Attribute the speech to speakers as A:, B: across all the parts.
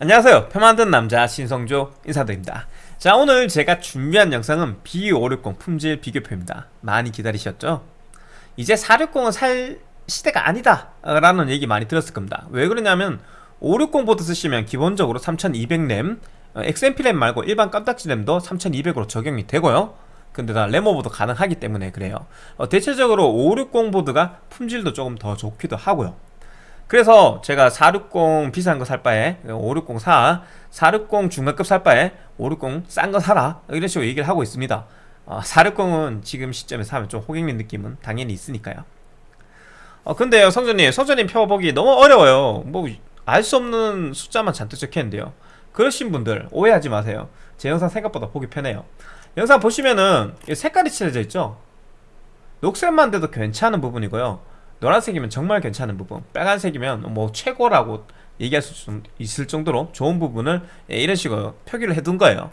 A: 안녕하세요. 표 만든 남자 신성조 인사드립니다. 자 오늘 제가 준비한 영상은 B560 품질 비교표입니다. 많이 기다리셨죠? 이제 460은 살 시대가 아니다 라는 얘기 많이 들었을 겁니다. 왜 그러냐면 560 보드 쓰시면 기본적으로 3200램 XMP 램 말고 일반 깜딱지 램도 3200으로 적용이 되고요. 근데 다 램오버도 가능하기 때문에 그래요. 어, 대체적으로 560 보드가 품질도 조금 더 좋기도 하고요 그래서 제가 460 비싼 거 살 바에 560 사, 460 중간급 살 바에 560 싼 거 사라. 이런 식으로 얘기를 하고 있습니다. 어, 460은 지금 시점에 사면 좀 호갱민 느낌은 당연히 있으니까요. 어, 근데요 성전님 성전님 표 보기 너무 어려워요. 뭐 알 수 없는 숫자만 잔뜩 적혀있는데요. 그러신 분들 오해하지 마세요. 제 영상 생각보다 보기 편해요. 영상 보시면은 색깔이 칠해져 있죠? 녹색만 돼도 괜찮은 부분이고요 노란색이면 정말 괜찮은 부분 빨간색이면 뭐 최고라고 얘기할 수 있을 정도로 좋은 부분을 예, 이런 식으로 표기를 해둔 거예요.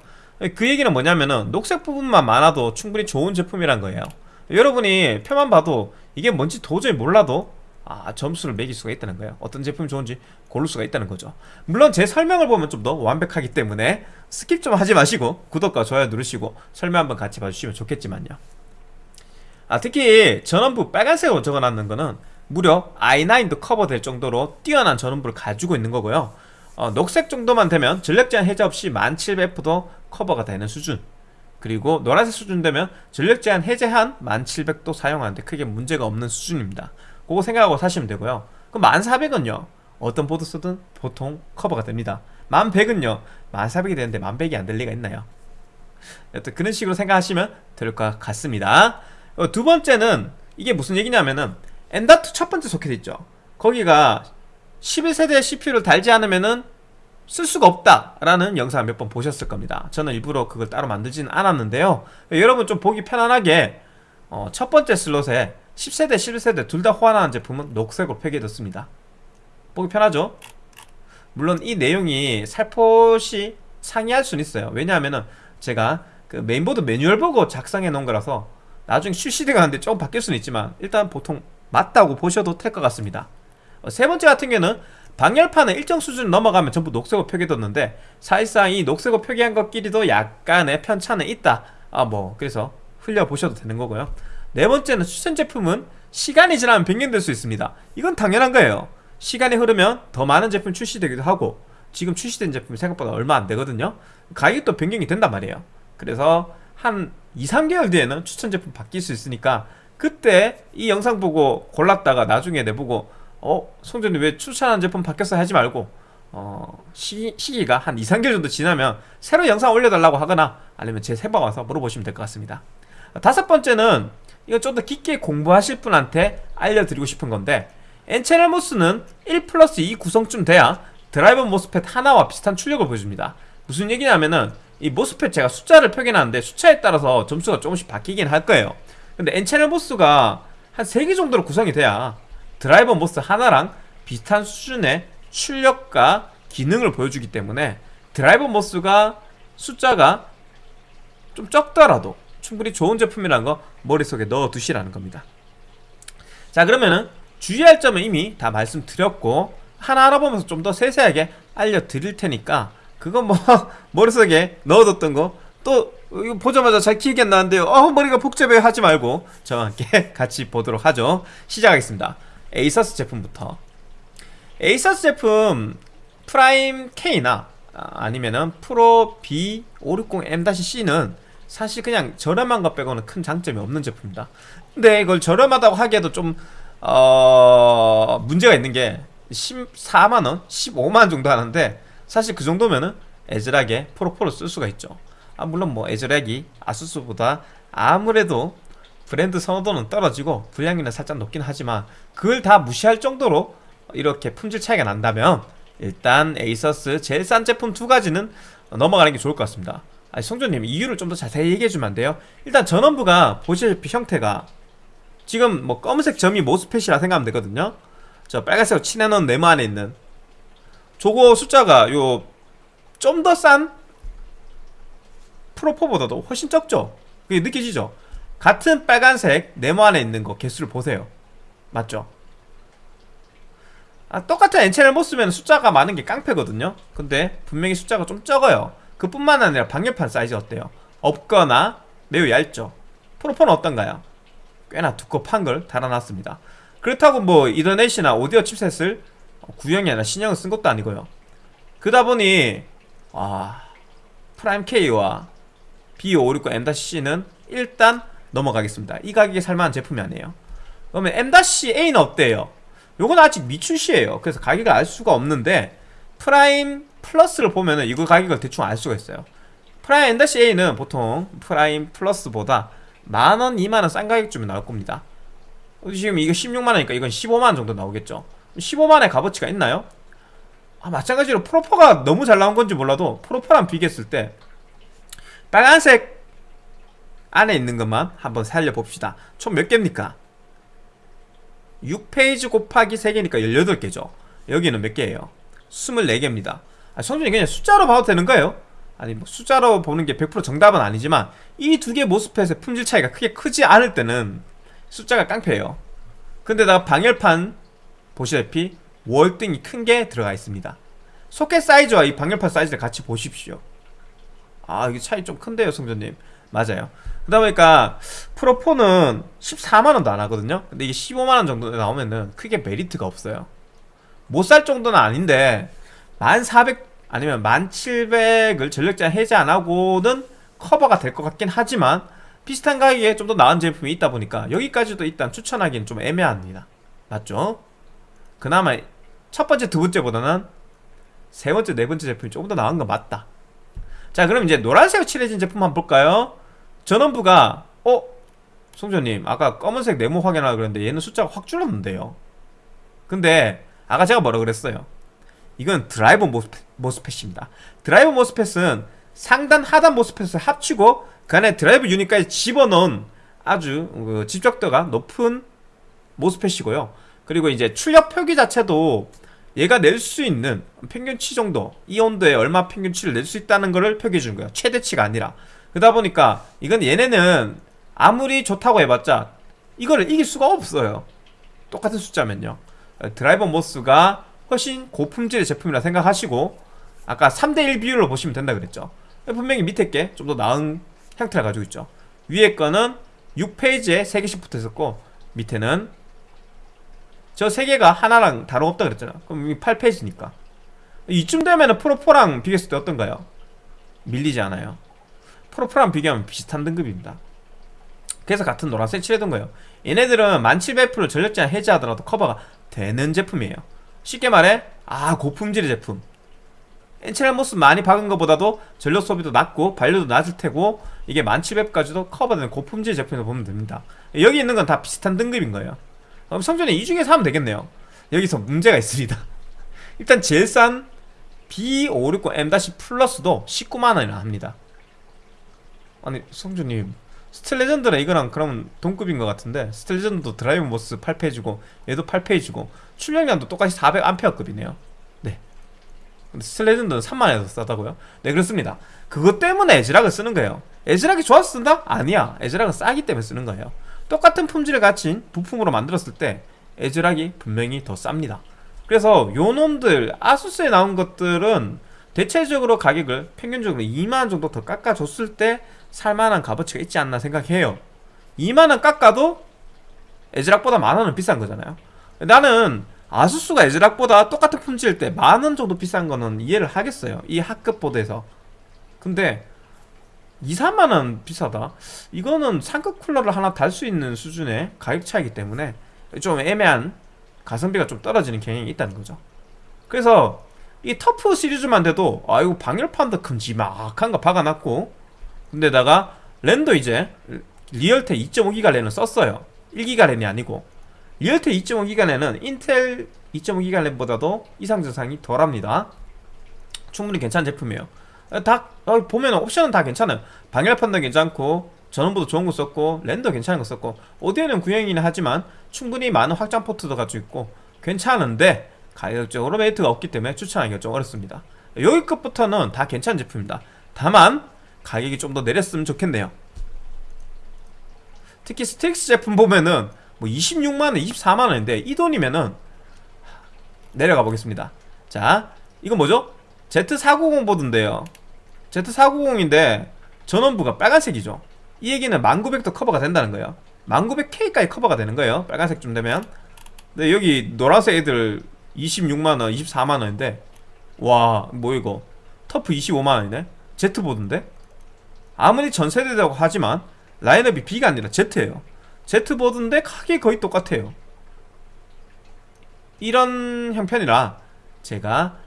A: 그 얘기는 뭐냐면은 녹색 부분만 많아도 충분히 좋은 제품이란 거예요. 여러분이 표만 봐도 이게 뭔지 도저히 몰라도 아 점수를 매길 수가 있다는 거예요. 어떤 제품이 좋은지 고를 수가 있다는 거죠. 물론 제 설명을 보면 좀 더 완벽하기 때문에 skip 좀 하지 마시고 구독과 좋아요 누르시고 설명 한번 같이 봐주시면 좋겠지만요 아 특히 전원부 빨간색으로 적어놨는 거는 무려 i9도 커버될 정도로 뛰어난 전원부를 가지고 있는 거고요. 어, 녹색 정도만 되면 전력 제한 해제 없이 1700F도 커버가 되는 수준. 그리고 노란색 수준 되면 전력 제한 해제한 1700도 사용하는데 크게 문제가 없는 수준입니다. 그거 생각하고 사시면 되고요. 그럼 1400은요? 어떤 보드 쓰든 보통 커버가 됩니다. 1100은요? 1400이 되는데 1100이 안 될 리가 있나요? 여튼 그런 식으로 생각하시면 될 것 같습니다. 어, 두 번째는 이게 무슨 얘기냐면은 엔다트 첫 번째 소켓 있죠. 거기가 11세대 CPU를 달지 않으면은 쓸 수가 없다라는 영상 몇 번 보셨을 겁니다. 저는 일부러 그걸 따로 만들지는 않았는데요. 여러분 좀 보기 편안하게 어, 첫 번째 슬롯에 10세대, 11세대 둘 다 호환하는 제품은 녹색으로 표기해뒀습니다. 보기 편하죠? 물론 이 내용이 살포시 상이할 수는 있어요. 왜냐하면은 제가 그 메인보드 매뉴얼 보고 작성해 놓은 거라서 나중에 출시되가 하는데 조금 바뀔 수는 있지만 일단 보통 맞다고 보셔도 될 것 같습니다. 어, 세 번째 같은 경우는 방열판은 일정 수준 넘어가면 전부 녹색으로 표기됐는데 사실상 이 녹색으로 표기한 것끼리도 약간의 편차는 있다. 아 뭐 그래서 흘려보셔도 되는 거고요. 네 번째는 추천 제품은 시간이 지나면 변경될 수 있습니다. 이건 당연한 거예요. 시간이 흐르면 더 많은 제품 출시되기도 하고 지금 출시된 제품이 생각보다 얼마 안 되거든요. 가격도 변경이 된단 말이에요. 그래서 한 2, 3개월 뒤에는 추천 제품 바뀔 수 있으니까 그때 이 영상 보고 골랐다가 나중에 내보고 어? 송전이 왜 추천한 제품 바뀌었어 하지 말고 어, 시기, 시기가 한 2, 3개월 정도 지나면 새로 영상 올려달라고 하거나 아니면 제 세방 와서 물어보시면 될 것 같습니다 다섯 번째는 이거 좀 더 깊게 공부하실 분한테 알려드리고 싶은 건데 N채널 MOS는 1 플러스 2 구성쯤 돼야 드라이버 MOSFET 하나와 비슷한 출력을 보여줍니다 무슨 얘기냐면은 이 MOSFET 제가 숫자를 표기해놨는데 숫자에 따라서 점수가 조금씩 바뀌긴 할 거예요. 근데 N채널 MOS가 한 3개 정도로 구성이 돼야 드라이버 MOS 하나랑 비슷한 수준의 출력과 기능을 보여주기 때문에 드라이버 MOS가 숫자가 좀 적더라도 충분히 좋은 제품이라는 거 머릿속에 넣어 두시라는 겁니다. 자 그러면은 주의할 점은 이미 다 말씀드렸고 하나 알아보면서 좀 더 세세하게 알려드릴 테니까 그건 뭐 머릿속에 넣어뒀던 거 또 이거 보자마자 잘 기억이 안 나는데요. 어 머리가 복잡해 하지 말고 저와 함께 같이 보도록 하죠. 시작하겠습니다. 에이서스 제품부터. 에이서스 제품 프라임 K나 아, 아니면은 프로 B560M-C는 사실 그냥 저렴한 것 빼고는 큰 장점이 없는 제품입니다. 근데 이걸 저렴하다고 하기에도 좀 어... 문제가 있는 게 14만원, 15만원 정도 하는데 사실 그 정도면은 ASRock에 Pro4를 쓸 수가 있죠. 아 물론 뭐 ASRock이 ASUS보다 아무래도 브랜드 선호도는 떨어지고 불량률은 살짝 높긴 하지만 그걸 다 무시할 정도로 이렇게 품질 차이가 난다면 일단 ASUS 제일 싼 제품 두 가지는 넘어가는 게 좋을 것 같습니다. 아니 성조님 이유를 좀 더 자세히 얘기해 주면 안 돼요? 일단 전원부가 보시다시피 형태가 지금 뭐 검은색 점이 모스펫이라 생각하면 되거든요. 저 빨간색으로 칠해놓은 네모 안에 있는 저거 숫자가 요 좀 더 싼 프로포보다도 훨씬 적죠? 그게 느껴지죠? 같은 빨간색 네모 안에 있는 거 개수를 보세요. 맞죠? 아, 똑같은 엔체를 못 쓰면 숫자가 많은 게 깡패거든요? 근데 분명히 숫자가 좀 적어요. 그뿐만 아니라 방열판 사이즈 어때요? 없거나 매우 얇죠? Pro4는 어떤가요? 꽤나 두껍한 걸 달아놨습니다. 그렇다고 뭐 이더넷이나 오디오 칩셋을 구형이 아니라 신형을 쓴 것도 아니고요. 그러다 보니 와 Prime K와 B560M-C는 일단 넘어가겠습니다. 이 가격에 살만한 제품이 아니에요. 그러면 M-A는 어때요? 요건 아직 미출시예요. 그래서 가격을 알 수가 없는데 Prime Plus를 보면은 이거 가격을 대충 알 수가 있어요. Prime M-A는 보통 Prime Plus보다 만원, 2만원 싼 가격쯤에 나올 겁니다. 지금 이거 16만원이니까 이건 15만원 정도 나오겠죠 15만원의 값어치가 있나요? 아, 마찬가지로 Pro4가 너무 잘 나온 건지 몰라도 Pro4랑 비교했을 때 빨간색 안에 있는 것만 한번 살려봅시다 총 몇 개입니까? 6페이지 곱하기 3개니까 18개죠 여기는 몇 개예요? 24개입니다 아, 성준이 그냥 숫자로 봐도 되는가요? 아니 뭐 숫자로 보는 게 100% 정답은 아니지만 이 두 개 모스펫의 품질 차이가 크게 크지 않을 때는 숫자가 깡패예요 근데다가 방열판 보시다시피 월등히 큰 게 들어가 있습니다. 소켓 사이즈와 이 방열판 사이즈를 같이 보십시오. 아 이게 차이 좀 큰데요 성전님. 맞아요. 그러다 보니까 프로4는 14만원도 안 하거든요. 근데 이게 15만원 정도 나오면은 크게 메리트가 없어요. 못 살 정도는 아닌데 1400 아니면 1700을 전력장 해제 안 하고는 커버가 될 것 같긴 하지만 비슷한 가격에 좀 더 나은 제품이 있다 보니까 여기까지도 일단 추천하기는 좀 애매합니다. 맞죠? 그나마 첫 번째 두 번째보다는 세 번째 네 번째 제품이 조금 더 나은 건 맞다. 자 그럼 이제 노란색 칠해진 제품 한번 볼까요? 전원부가 어? 성주님 아까 검은색 네모 확인하라 그랬는데 얘는 숫자가 확 줄었는데요. 근데 아까 제가 뭐라 그랬어요? 이건 드라이버 MOSFET, MOSFET입니다. 드라이버 MOSFET은 상단 하단 MOSFET을 합치고 그 안에 드라이브 유닛까지 집어넣은 아주 그 집적도가 높은 MOSFET이고요 그리고 이제 출력 표기 자체도 얘가 낼 수 있는 평균치 정도 이 온도에 얼마 평균치를 낼 수 있다는 것을 표기해 주는 거예요 최대치가 아니라. 그러다 보니까 이건 얘네는 아무리 좋다고 해봤자 이거를 이길 수가 없어요. 똑같은 숫자면요. 드라이버 모스가 훨씬 고품질의 제품이라 생각하시고 아까 3대1 비율로 보시면 된다 그랬죠. 분명히 밑에 게 좀 더 나은 형태를 가지고 있죠. 위에 거는 6페이지에 3개씩 붙어 있었고 밑에는 저 3개가 하나랑 다름없다 그랬잖아. 그럼 이 8 phase니까. 이쯤 되면 Pro4랑 비교했을 때 어떤가요? 밀리지 않아요. Pro4랑 비교하면 비슷한 등급입니다. 그래서 같은 노란색 칠해둔 거예요. 얘네들은 1700F를 전력제한 해제하더라도 커버가 되는 제품이에요. 쉽게 말해 아 고품질의 제품. N채널 MOS 많이 박은 것보다도 전력 소비도 낮고 발열도 낮을 테고 이게 1700까지도 커버되는 고품질 제품이라고 보면 됩니다. 여기 있는 건 다 비슷한 등급인 거예요 그럼 성주님 이 중에서 하면 되겠네요. 여기서 문제가 있습니다. 일단 제일 싼 B560M-Plus도 19만원이나 합니다. 아니 성주님 Steel Legend랑 이거랑 그럼 동급인 것 같은데 스틸레전드도 드라이브 모스 8페이지고 얘도 8페이지고 출력량도 똑같이 400A급이네요. 네. 근데 Steel Legend는 3만원에 더 싸다고요? 네 그렇습니다. 그것 때문에 ASRock을 쓰는 거예요. 에즈락이 좋아서 쓴다? 아니야. 에즈락은 싸기 때문에 쓰는 거예요 똑같은 품질을 갖춘 부품으로 만들었을 때 에즈락이 분명히 더 쌉니다. 그래서 요 놈들 아수스에 나온 것들은 대체적으로 가격을 평균적으로 2만원 정도 더 깎아줬을 때 살만한 값어치가 있지 않나 생각해요. 2만원 깎아도 에즈락보다 만원은 비싼 거잖아요. 나는 아수스가 에즈락보다 똑같은 품질일 때 만원 정도 비싼 거는 이해를 하겠어요. 이 하급 보드에서. 근데 2, 3만원 비싸다. 이거는 상급 쿨러를 하나 달 수 있는 수준의 가격 차이기 때문에 좀 애매한 가성비가 좀 떨어지는 경향이 있다는 거죠. 그래서 이 TUF 시리즈만 돼도 아 이거 방열판도 큼지막한 거 박아놨고 근데다가 랜도 이제 Realtek 2.5기가 랜을 썼어요. 1기가 랜이 아니고. Realtek 2.5기가 랜은 인텔 2.5기가 랜보다도 이상 증상이 덜합니다. 충분히 괜찮은 제품이에요 다 어, 보면 옵션은 다 괜찮아요. 방열판도 괜찮고 전원부도 좋은 거 썼고 랜도 괜찮은 거 썼고 오디오는 구형이긴 하지만 충분히 많은 확장 포트도 가지고 있고 괜찮은데 가격적으로 메리트가 없기 때문에 추천하기가 좀 어렵습니다. 여기 끝부터는 다 괜찮은 제품입니다. 다만 가격이 좀 더 내렸으면 좋겠네요. 특히 STRIX 제품 보면은 뭐 26만원, 24만원인데 이 돈이면은 내려가 보겠습니다. 자 이건 뭐죠? Z490 보드인데요 Z490인데 전원부가 빨간색이죠. 이 얘기는 1900도 커버가 된다는 거예요. 1900K까지 커버가 되는 거예요. 빨간색쯤 되면. 근데 여기 노란색 애들 26만원 24만원인데 와 뭐 이거. 터프 25만원이네. Z보드인데? 아무리 전세대라고 하지만 라인업이 B가 아니라 Z예요. Z보드인데 가격이 거의 똑같아요. 이런 형편이라 제가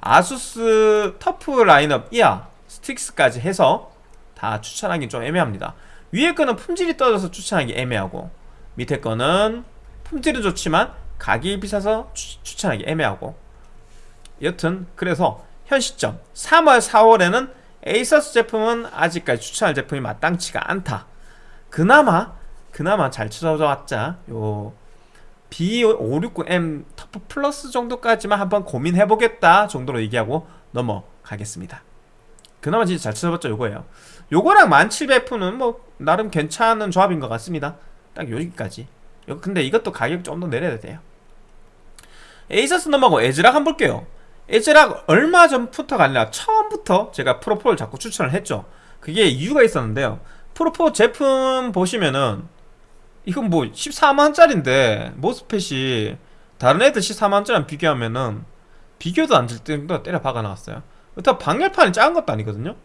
A: ASUS TUF 라인업 이하 STRIX까지 해서 다 추천하기 좀 애매합니다. 위에 거는 품질이 떨어져서 추천하기 애매하고 밑에 거는 품질은 좋지만 가격이 비싸서 추, 추천하기 애매하고. 여튼 그래서 현 시점 3월 4월에는 ASUS 제품은 아직까지 추천할 제품이 마땅치가 않다. 그나마 그나마 잘 찾아봤자 요 B560M TUF Plus 정도까지만 한번 고민해보겠다 정도로 얘기하고 넘어가겠습니다 그나마 진짜 잘 찾아봤죠 요거예요. 요거랑 1700F는 뭐 나름 괜찮은 조합인 것 같습니다. 딱 여기까지. 요- 근데 이것도 가격 좀 더 내려야 돼요. ASUS 넘어가고 ASRock 한번 볼게요. ASRock 얼마 전부터가 아니라 처음부터 제가 Pro4를 자꾸 추천을 했죠. 그게 이유가 있었는데요. 프로4 제품 보시면은 이건 뭐 14만원짜리인데 모스펫이 다른 애들 14만원짜리랑 비교하면은 비교도 안될 정도로 때려 박아 나왔어요 그렇다고 방열판이 작은 것도 아니거든요.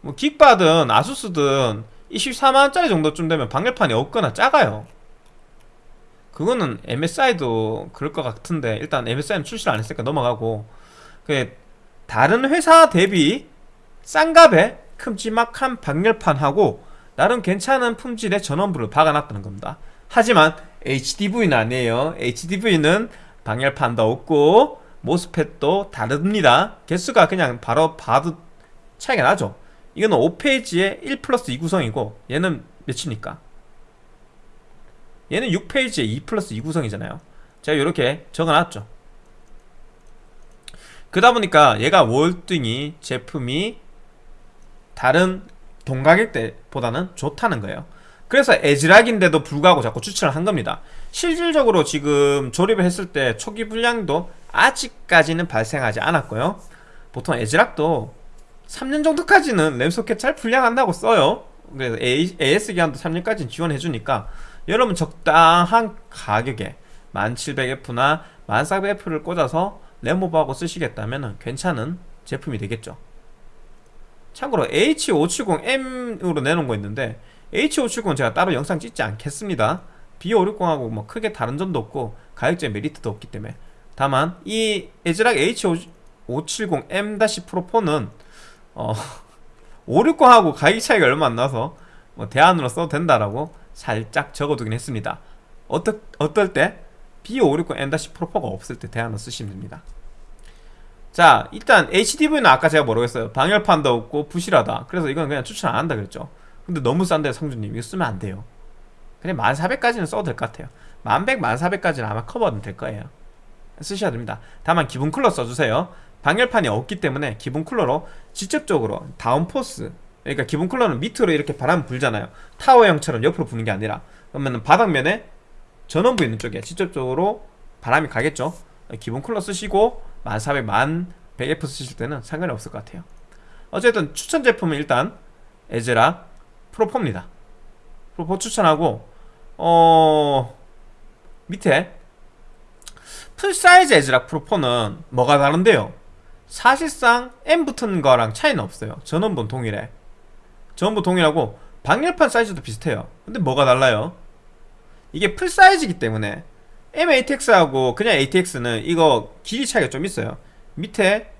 A: 뭐 긱바든 아수스든 24만원짜리 정도쯤 되면 방열판이 없거나 작아요. 그거는 MSI도 그럴 것 같은데 일단 MSI는 출시를 안 했으니까 넘어가고. 그 다른 회사 대비 싼 값에 큼지막한 방열판하고 나름 괜찮은 품질의 전원부를 박아놨다는 겁니다. 하지만 HDV는 아니에요. HDV는 방열판도 없고 모스펫도 다릅니다. 개수가 그냥 바로 봐도 차이가 나죠. 이거는 5페이지에 1 플러스 2 구성이고 얘는 몇이니까? 얘는 6페이지에 2 플러스 2 구성이잖아요. 제가 이렇게 적어놨죠. 그러다 보니까 얘가 월등히 제품이 다른 동가격대보다는 좋다는 거예요. 그래서 에즈락인데도 불구하고 자꾸 추천을 한 겁니다 실질적으로 지금 조립을 했을 때 초기 불량도 아직까지는 발생하지 않았고요. 보통 에즈락도 3년 정도까지는 램소켓 잘 불량한다고 써요. 그래서 AS 기한도 3년까지는 지원해주니까 여러분 적당한 가격에 1700F나 1400F를 꽂아서 램오버하고 쓰시겠다면 괜찮은 제품이 되겠죠. 참고로 H570M으로 내놓은 거 있는데 H570은 제가 따로 영상 찍지 않겠습니다 B560하고 뭐 크게 다른 점도 없고 가격적 메리트도 없기 때문에. 다만 이 에즈락 H570M-Pro4는 어 560하고 가격 차이가 얼마 안 나서 뭐 대안으로 써도 된다라고 살짝 적어두긴 했습니다. 어떠, 어떨 때 B560M-Pro4가 없을 때 대안으로 쓰시면 됩니다. 자 일단 HDV는 아까 제가 했어요? 방열판도 없고 부실하다. 그래서 이건 그냥 추천 안 한다 그랬죠. 근데 너무 싼데 성주님 이거 쓰면 안 돼요 그냥 1400까지는 써도 될 것 같아요. 1100, 1400까지는 아마 커버는 될 거예요. 쓰셔야 됩니다. 다만 기본 쿨러 써주세요. 방열판이 없기 때문에 기본 쿨러로 직접적으로 다운포스 그러니까 기본 쿨러는 밑으로 이렇게 바람 불잖아요. 타워형처럼 옆으로 부는 게 아니라. 그러면 바닥면에 전원부 있는 쪽에 직접적으로 바람이 가겠죠? 기본 쿨러 쓰시고 1400, 1100F 쓰실 때는 상관이 없을 것 같아요. 어쨌든 추천 제품은 일단 에즈라 프로4입니다. 프로4 추천하고 어... 밑에 Full size ASRock Pro4는 뭐가 다른데요? 사실상 M 붙은 거랑 차이는 없어요 전원부 동일해 전원부 동일하고 방열판 사이즈도 비슷해요 근데 뭐가 달라요? 이게 full size이기 때문에 M-ATX하고 그냥 ATX는 이거 길이 차이가 좀 있어요 밑에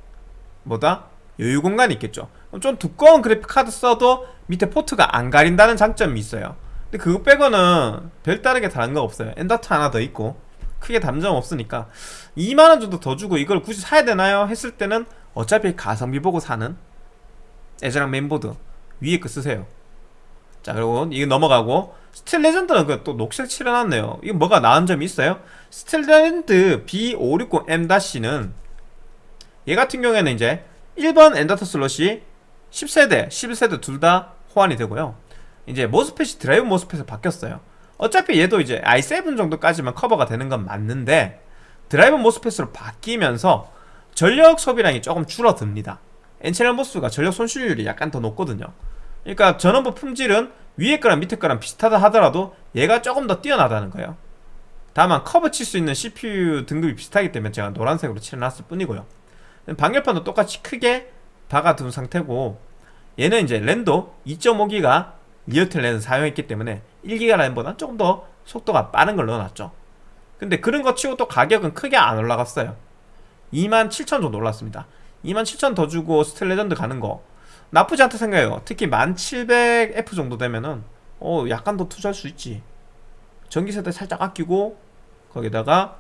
A: 뭐다? 여유 공간이 있겠죠 좀 두꺼운 그래픽 카드 써도 밑에 포트가 안 가린다는 장점이 있어요 근데 그거 빼고는 별다르게 다른 거 없어요. M.2 하나 더 있고 크게 다른 점 없으니까. 2만원 정도 더 주고 이걸 굳이 사야 되나요? 했을 때는 어차피 가성비 보고 사는 ASRock 메인보드 위에 거 쓰세요. 자 그리고 이거 넘어가고 Steel Legend는 그 또 녹색 칠해놨네요. 이거 뭐가 나은 점이 있어요? Steel Legend B560M-는 얘 같은 경우에는 이제 1번 M.2 슬롯이 10세대, 11세대 둘 다 호환이 되고요 이제 MOSFET이 드라이브 MOSFET에 바뀌었어요. 어차피 얘도 이제 i7 정도까지만 커버가 되는 건 맞는데 드라이버 MOSFET으로 바뀌면서 전력 소비량이 조금 줄어듭니다. N채널 MOS가 전력 손실률이 약간 더 높거든요. 그러니까 전원부 품질은 위에 거랑 밑에 거랑 비슷하다 하더라도 얘가 조금 더 뛰어나다는 거예요. 다만 커버 칠 수 있는 CPU 등급이 비슷하기 때문에 제가 노란색으로 칠해놨을 뿐이고요. 방열판도 똑같이 크게 박아둔 상태고 얘는 이제 랜도 2.5기가 Realtek 랜을 사용했기 때문에 1기가 랜보다 조금 더 속도가 빠른 걸 넣어놨죠. 근데 그런 거 치고 또 가격은 크게 안 올라갔어요. 27,000 정도 올랐습니다. 27,000 더 주고 Steel Legend 가는 거 나쁘지 않다 생각해요. 특히 1700F 정도 되면은 어 약간 더 투자할 수 있지. 전기세대 살짝 아끼고 거기다가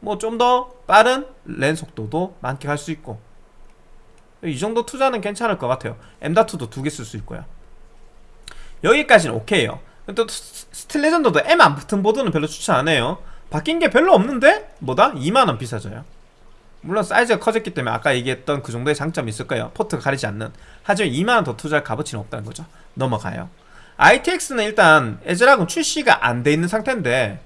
A: 뭐 좀 더 빠른 랜 속도도 만끽할 수 있고. 이 정도 투자는 괜찮을 것 같아요. M.2도 두 개 쓸 수 있고요 여기까지는 오케이요. 또 Steel Legend도 M 안 붙은 보드는 별로 추천 안 해요. 바뀐 게 별로 없는데 뭐다? 2만원 비싸져요. 물론 사이즈가 커졌기 때문에 아까 얘기했던 그 정도의 장점이 있을 거예요. 포트가 가리지 않는. 하지만 2만원 더 투자할 값어치는 없다는 거죠. 넘어가요. ITX는 일단 ASRock은 출시가 안 돼 있는 상태인데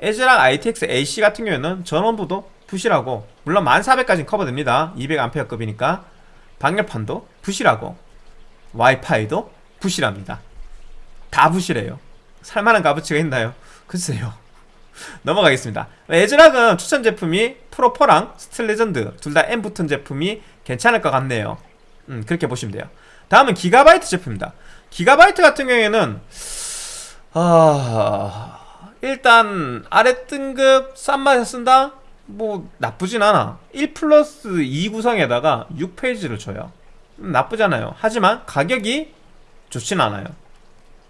A: ASRock ITX AC 같은 경우에는 전원부도 부실하고 물론 1400까지는 커버됩니다. 200A급이니까. 방열판도 부실하고 와이파이도 부실합니다 다 부실해요. 살만한 값어치가 있나요? 글쎄요. 넘어가겠습니다. ASRock은 추천 제품이 Pro4랑 Steel Legend 둘 다 M 붙은 제품이 괜찮을 것 같네요. 음, 그렇게 보시면 돼요. 다음은 기가바이트 제품입니다. 기가바이트 같은 경우에는 아... 일단 아래 등급 싼 맛에 쓴다? 뭐 나쁘진 않아. 1 플러스 2 구성에다가 6페이지를 줘요. 음, 나쁘잖아요. 하지만 가격이 좋진 않아요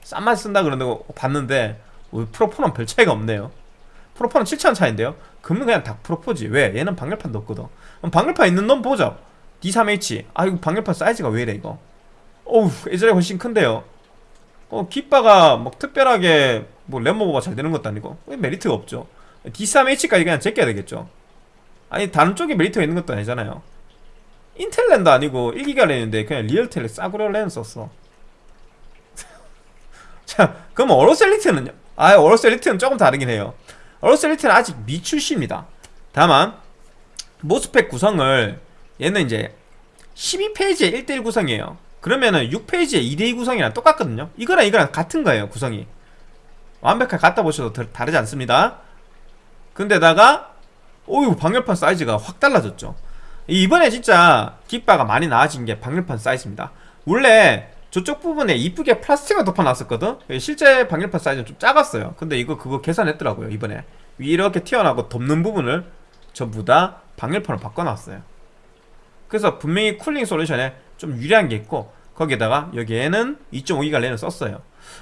A: 싼 맛에 쓴다 그런다고 봤는데 프로포는 별 차이가 없네요. 프로포는 7,000원 차인데요. 그러면 그냥 다 프로포지. 왜? 얘는 방열판도 없거든. 그럼 방열판 있는 놈 보죠. D3H 아 이거 방열판 사이즈가 왜 이래 이거? 어우 예전에 훨씬 큰데요. 어 깃바가 막 특별하게 뭐 램모버가 잘 되는 것도 아니고 메리트가 없죠. D3H까지 그냥 제껴야 되겠죠. 아니 다른 쪽에 메리트가 있는 것도 아니잖아요. 인텔 랜도 아니고 1기가 랜인데 그냥 Realtek 싸구려 랜 썼어 자 그럼 AORUS Elite는요? 아 AORUS Elite는 조금 다르긴 해요. AORUS Elite는 아직 미출시입니다. 다만 MOSFET 구성을 얘는 이제 12 phase에 1대1 구성이에요. 그러면은 6 phase에 2대2 구성이랑 똑같거든요. 이거랑 이거랑 같은 거예요 구성이. 완벽하게 갖다 보셔도 다르지 않습니다. 근데다가 오유 방열판 사이즈가 확 달라졌죠. 이번에 진짜 깃바가 많이 나아진 게 방열판 사이즈입니다. 원래 저쪽 부분에 이쁘게 플라스틱을 덮어놨었거든? 실제 방열판 사이즈는 좀 작았어요. 근데 이거 그거 계산했더라고요 이번에. 이렇게 튀어나오고 덮는 부분을 전부 다 방열판으로 바꿔놨어요. 그래서 분명히 쿨링 솔루션에 좀 유리한 게 있고 거기에다가 여기에는 2.5기가 랜을 썼어요.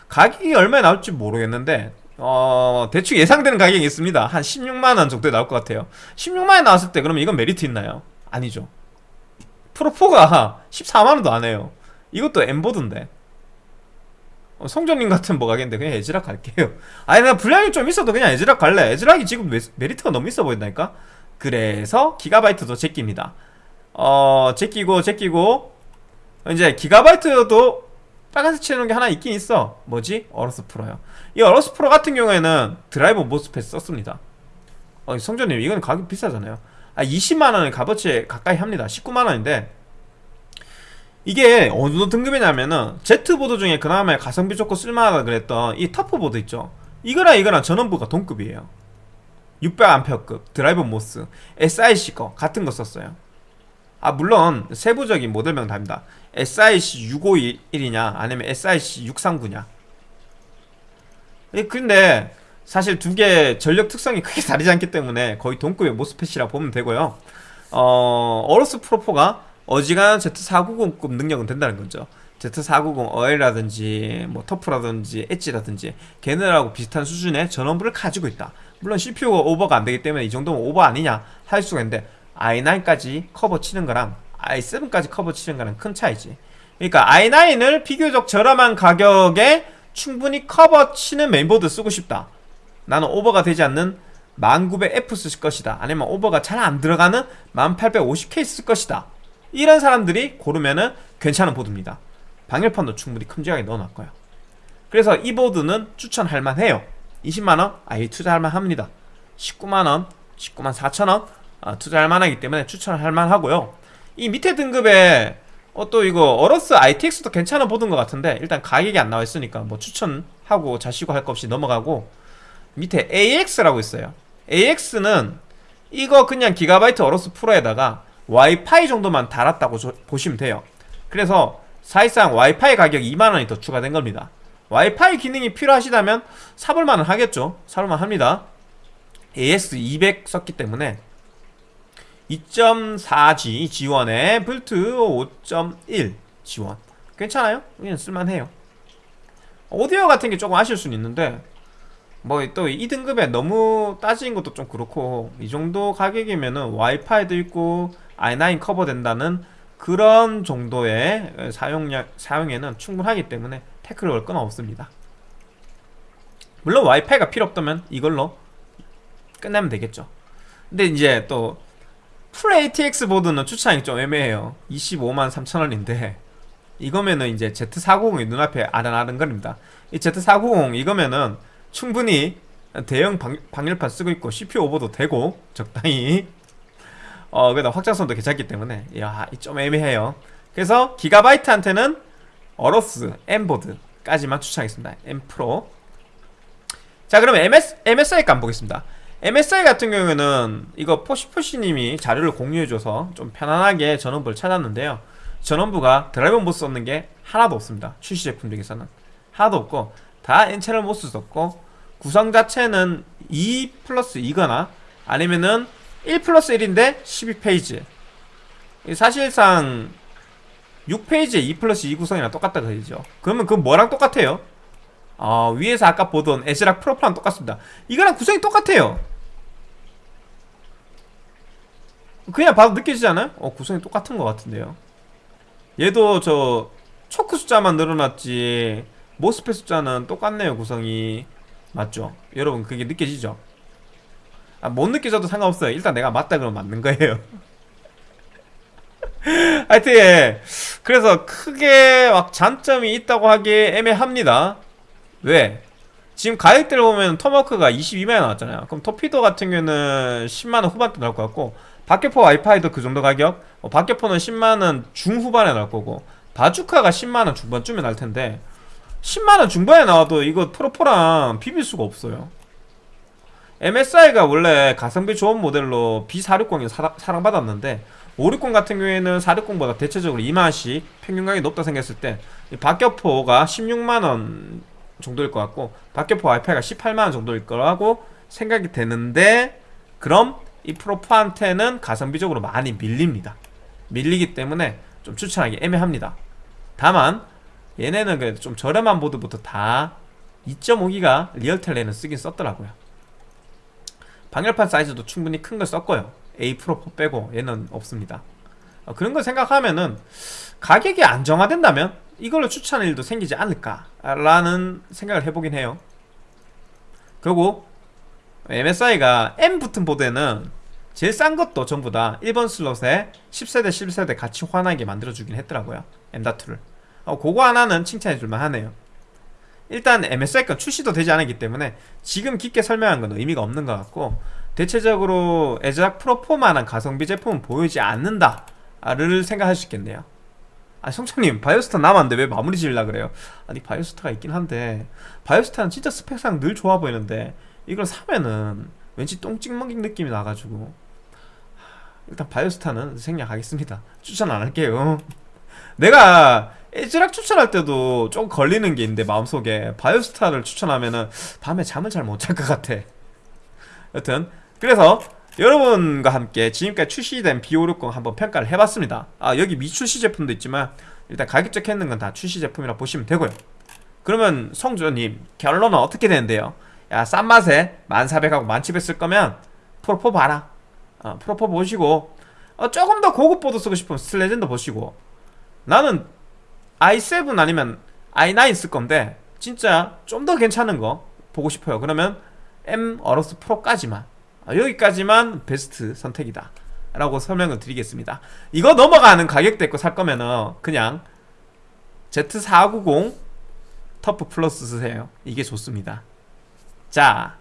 A: 가격이 얼마에 나올지 모르겠는데 어 대충 예상되는 가격이 있습니다. 한 16만원 정도에 나올 것 같아요. 16만원 나왔을 때 그러면 이건 메리트 있나요? 아니죠. Pro4가 14만원도 안 해요 이것도 M보드인데. 어, 성전님 같은 뭐 가겠는데 그냥 ASRock 갈게요. 아니 내가 분량이 좀 있어도 그냥 ASRock 갈래. ASRock이 지금 메리트가 너무 있어 보인다니까? 그래서 기가바이트도 제끼입니다. 어 제끼고 제끼고. 이제 기가바이트도 빨간색 칠해놓은 게 하나 있긴 있어. 뭐지? AORUS Pro요. 이 AORUS Pro 같은 경우에는 드라이버 MOSFET 썼습니다. 어 성전님 이건 가격 비싸잖아요. 아 20만원의 값어치 가까이 합니다. 19만원인데 이게 어느 정도 등급이냐면은 Z보드 중에 그나마 가성비 좋고 쓸만하다 그랬던 이 TUF보드 있죠? 이거랑 이거랑 전원부가 동급이에요. 600A급 드라이버 MOS SIC 거 같은 거 썼어요. 아 물론 세부적인 모델명 답니다. SIC 651이냐 아니면 SIC 639냐. 근데 사실 두 개 전력 특성이 크게 다르지 않기 때문에 거의 동급의 모스펫이라 보면 되고요. 어, 어로스 프로포가 어지간한 Z490급 능력은 된다는 거죠. Z490 어엘라든지 뭐 터프라든지 엣지라든지 걔네들하고 비슷한 수준의 전원부를 가지고 있다. 물론 CPU가 오버가 안되기 때문에 이 정도면 오버 아니냐 할 수가 있는데 i9까지 커버 치는 거랑 i7까지 커버 치는 거랑 큰 차이지. 그러니까 i9을 비교적 저렴한 가격에 충분히 커버 치는 메인보드 쓰고 싶다. 나는 오버가 되지 않는 1900F 쓸 것이다. 아니면 오버가 잘 안 들어가는 1850K 쓸 것이다 이런 사람들이 고르면은 괜찮은 보드입니다. 방열판도 충분히 큼직하게 넣어놨고요. 그래서 이 보드는 추천할 만해요. 20만원 아예 투자할 만합니다. 19만원 19만 4천원 아, 투자할 만하기 때문에 추천할 만하고요. 이 밑에 등급에 어, 또 이거 어러스 ITX도 괜찮아 보던 것 같은데 일단 가격이 안 나와 있으니까 뭐 추천하고 자시고 할 것 없이 넘어가고 밑에 AX라고 있어요. AX는 이거 그냥 기가바이트 어로스 프로에다가 와이파이 정도만 달았다고 조, 보시면 돼요. 그래서 사실상 와이파이 가격 2만원이 더 추가된 겁니다. 와이파이 기능이 필요하시다면 사볼만은 하겠죠. 사볼만 합니다. AS200 썼기 때문에 2.4G 지원에 불트 5.1 지원. 괜찮아요? 그냥 쓸만해요. 오디오 같은 게 조금 아쉬울 수는 있는데 뭐또이 등급에 너무 따지는 것도 좀 그렇고 이 정도 가격이면은 와이파이도 있고 i9 커버된다는 그런 정도의 사용량, 사용에는 충분하기 때문에 태클을 걸 건 없습니다. 물론 와이파이가 필요 없다면 이걸로 끝내면 되겠죠. 근데 이제 또 풀 ATX 보드는 추천이 좀 애매해요. 25만 3천원인데 이거면은 이제 Z490이 눈앞에 아른아른거립니다. 이 Z490 이거면은 충분히 대형 방, 방열판 쓰고 있고 CPU 오버도 되고 적당히 어 그래도 확장성도 괜찮기 때문에. 야좀 애매해요. 그래서 기가바이트한테는 AORUS M보드까지만 추천하겠습니다. M Pro 자 그럼 MS, MSI 감 보겠습니다. MSI 같은 경우에는 이거 포시포시님이 자료를 공유해줘서 좀 편안하게 전원부를 찾았는데요. 전원부가 드라이버 MOS 썼는 게 하나도 없습니다. 출시 제품 중에서는. 하나도 없고 다 N채널 MOS 썼고 구성 자체는 2 플러스 2거나 아니면은 1 플러스 1인데 12페이지 사실상 6페이지에 2 플러스 2 구성이랑 똑같다 그러죠 그러면 그 뭐랑 똑같아요? 어, 위에서 아까 보던 에즈락 프로프랑 똑같습니다 이거랑 구성이 똑같아요 그냥 봐도 느껴지지 않아요? 어 구성이 똑같은 것 같은데요 얘도 저 초크 숫자만 늘어났지 모스펫 숫자는 똑같네요 구성이 맞죠? 여러분 그게 느껴지죠? 아, 못 느껴져도 상관없어요. 일단 내가 맞다 그러면 맞는 거예요. 하여튼 예. 그래서 크게 막 장점이 있다고 하기 애매합니다. 왜? 지금 가격대를 보면 토마크가 22만원 나왔잖아요. 그럼 토피도 같은 경우는 10만원 후반대 나올 것 같고 박격포 와이파이도 그 정도 가격? 어, 박격포는 10만원 중후반에 나올 거고 바주카가 10만원 중반쯤에 나올 텐데 10만원 중반에 나와도 이거 프로포랑 비빌 수가 없어요 MSI가 원래 가성비 좋은 모델로 B460이 사랑, 받았는데 560 같은 경우에는 460보다 대체적으로 2만원씩 평균 가격이 높다 생겼을 때 박격포가 16만원 정도일 것 같고 박격포 와이파이가 18만원 정도일 거라고 생각이 되는데 그럼 이 프로포한테는 가성비적으로 많이 밀립니다. 밀리기 때문에 좀 추천하기 애매합니다. 다만 얘네는 그래도 좀 저렴한 보드부터 다 2.5기가 리얼텔레는 쓰긴 썼더라고요 방열판 사이즈도 충분히 큰 걸 썼고요. A 프로 4 빼고 얘는 없습니다. 어, 그런 걸 생각하면은 가격이 안정화된다면 이걸로 추천할 일도 생기지 않을까? 라는 생각을 해보긴 해요. 그리고 MSI가 M 붙은 보드에는 제일 싼 것도 전부 다 1번 슬롯에 10세대 11세대 같이 환하게 만들어주긴 했더라고요. M.2를. 어, 그거 하나는 칭찬해줄만 하네요 일단 MSI 건 출시도 되지 않았기 때문에 지금 깊게 설명한 건 의미가 없는 것 같고 대체적으로 에즈락 프로4만한 가성비 제품은 보이지 않는다를 생각할 수 있겠네요. 아 성찬님 바이오스타 남았는데 왜 마무리 지으려 그래요? 아니 바이오스타가 있긴 한데 바이오스타는 진짜 스펙상 늘 좋아 보이는데 이걸 사면은 왠지 똥찍 먹인 느낌이 나가지고. 일단 바이오스타는 생략하겠습니다. 추천 안 할게요. 내가 에즈락 추천할 때도 좀 걸리는 게 있는데 마음속에 바이오스타를 추천하면은 밤에 잠을 잘 못 잘 것 같아. 여튼 그래서 여러분과 함께 지금까지 출시된 B560 한번 평가를 해봤습니다. 아 여기 미출시 제품도 있지만 일단 가격 적혀있는 건 다 출시 제품이라 보시면 되고요. 그러면 성주님 결론은 어떻게 되는데요? 야 싼 맛에 1400하고 1700 쓸 거면 Pro4 봐라. 어, Pro4 보시고 어, 조금 더 고급 보드 쓰고 싶으면 Steel Legend 보시고. 나는 i7 아니면 i9 쓸 건데 진짜 좀 더 괜찮은 거 보고 싶어요. 그러면 M AORUS Pro까지만. 아, 여기까지만 베스트 선택이다. 라고 설명을 드리겠습니다. 이거 넘어가는 가격대 거 살 거면은 그냥 Z490 TUF Plus 쓰세요. 이게 좋습니다. 자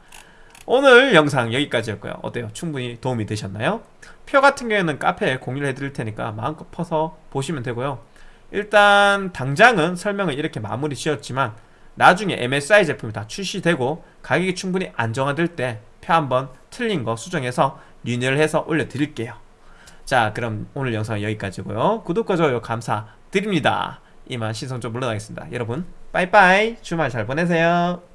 A: 오늘 영상 여기까지였고요. 어때요? 충분히 도움이 되셨나요? 표 같은 경우에는 카페에 공유를 해드릴 테니까 마음껏 퍼서 보시면 되고요 일단 당장은 설명을 이렇게 마무리 지었지만 나중에 MSI 제품이 다 출시되고 가격이 충분히 안정화될 때 표 한번 틀린 거 수정해서 리뉴얼 해서 올려드릴게요. 자 그럼 오늘 영상 은 여기까지고요. 구독과 좋아요 감사드립니다. 이만 시선 좀 물러나겠습니다. 여러분 빠이빠이. 주말 잘 보내세요